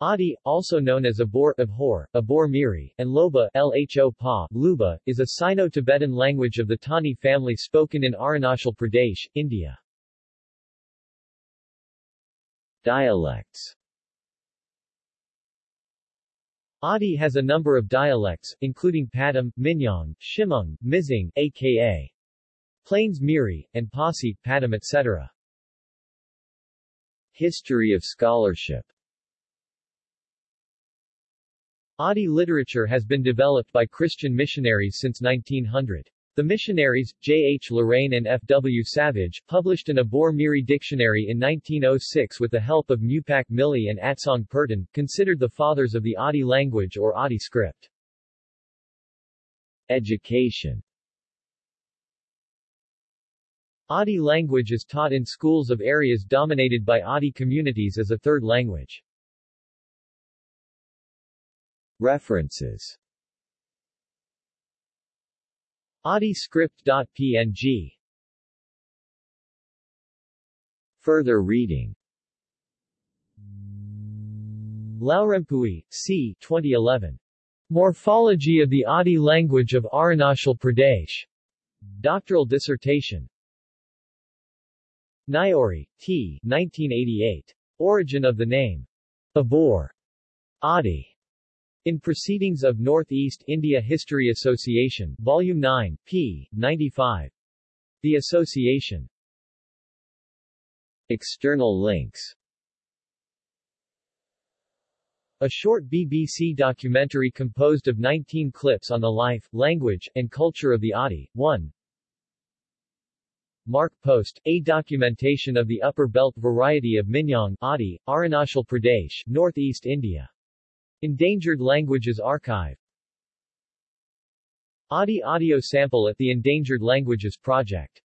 Adi, also known as Abor, Abhor, Abor Miri, and Loba Lho Pa, Luba, is a Sino-Tibetan language of the Tani family spoken in Arunachal Pradesh, India. Dialects Adi has a number of dialects, including Padam, Minyong, Shimung, Mizing, aka Plains Miri, and Pasi, Padam etc. History of scholarship Adi literature has been developed by Christian missionaries since 1900. The missionaries, J. H. Lorrain and F. W. Savidge, published an Abor Miri dictionary in 1906 with the help of Mupak Mili and Atsong Pertin, considered the fathers of the Adi language or Adi script. Education Adi language is taught in schools of areas dominated by Adi communities as a third language. References AdiScript.png Further reading Laurempui, C. 2011. Morphology of the Adi language of Arunachal Pradesh. Doctoral dissertation. Nyori, T. 1988. Origin of the name. Abor. Adi. In Proceedings of Northeast India History Association, Volume 9, p. 95. The Association. External links A short BBC documentary composed of 19 clips on the life, language, and culture of the Adi. 1. Mark Post, a documentation of the upper belt variety of Minyong, Adi, Arunachal Pradesh, Northeast India. Endangered Languages Archive. Adi audio sample at the Endangered Languages Project